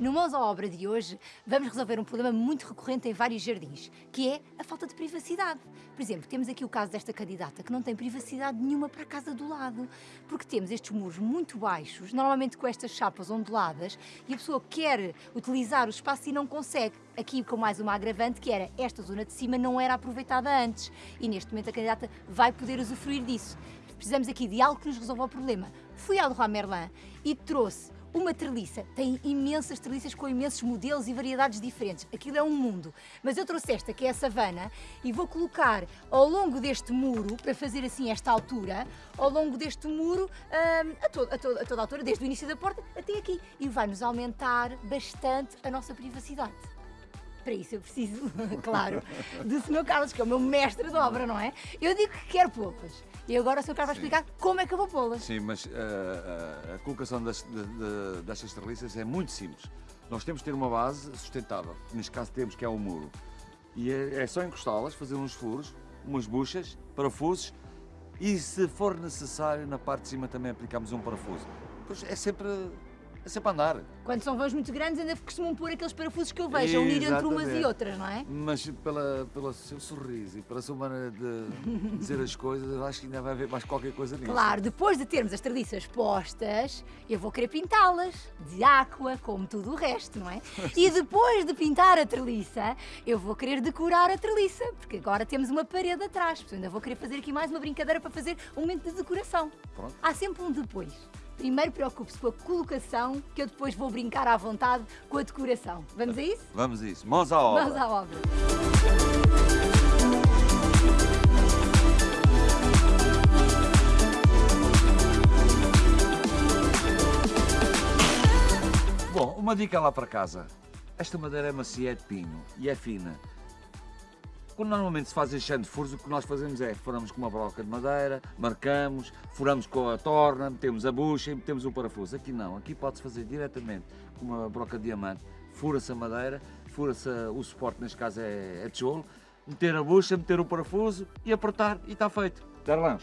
No Mãos à Obra de hoje, vamos resolver um problema muito recorrente em vários jardins, que é a falta de privacidade. Por exemplo, temos aqui o caso desta candidata que não tem privacidade nenhuma para a casa do lado, porque temos estes muros muito baixos, normalmente com estas chapas onduladas, e a pessoa quer utilizar o espaço e não consegue. Aqui com mais uma agravante, que era esta zona de cima não era aproveitada antes, e neste momento a candidata vai poder usufruir disso. Precisamos aqui de algo que nos resolva o problema. Fui ao Leroy Merlin e trouxe uma treliça. Tem imensas treliças com imensos modelos e variedades diferentes. Aquilo é um mundo. Mas eu trouxe esta, que é a savana, e vou colocar ao longo deste muro, para fazer assim esta altura, ao longo deste muro, hum, a, to a, to a toda a altura, desde o início da porta até aqui. E vai-nos aumentar bastante a nossa privacidade. Para isso eu preciso, claro, do Sr. Carlos, que é o meu mestre de obra, não é? Eu digo que quero pô-las. E agora o Sr. Carlos vai explicar como é que eu vou pô-las. Sim, mas uh, a colocação das, de, de, destas treliças é muito simples. Nós temos que ter uma base sustentável. Neste caso temos que é o muro. E é, é só encostá-las, fazer uns furos, umas buchas, parafusos e se for necessário na parte de cima também aplicamos um parafuso. Pois é sempre é sempre a andar. Quando são vãos muito grandes ainda costumam pôr aqueles parafusos que eu vejo, a unir entre umas e outras, não é? Mas pela, pelo seu sorriso e pela sua maneira de dizer as coisas, eu acho que ainda vai haver mais qualquer coisa nisso. Claro, depois de termos as tradições postas, eu vou querer pintá-las de aqua, como tudo o resto, não é? E depois de pintar a treliça, eu vou querer decorar a treliça, porque agora temos uma parede atrás, portanto ainda vou querer fazer aqui mais uma brincadeira para fazer um momento de decoração. Pronto. Há sempre um depois. Primeiro preocupe-se com a colocação, que eu depois vou brincar à vontade com a decoração. Vamos a isso? Vamos a isso. Mãos à obra. Mãos à obra. Bom, uma dica lá para casa. Esta madeira é macia, é de pinho e é fina. Quando normalmente se faz este de furos, o que nós fazemos é, furamos com uma broca de madeira, marcamos, furamos com a torna, metemos a bucha e metemos o parafuso. Aqui não, aqui pode-se fazer diretamente com uma broca de diamante, fura-se a madeira, fura-se o suporte, neste caso é, é tijolo, meter a bucha, meter o parafuso e apertar e está feito. Darlan.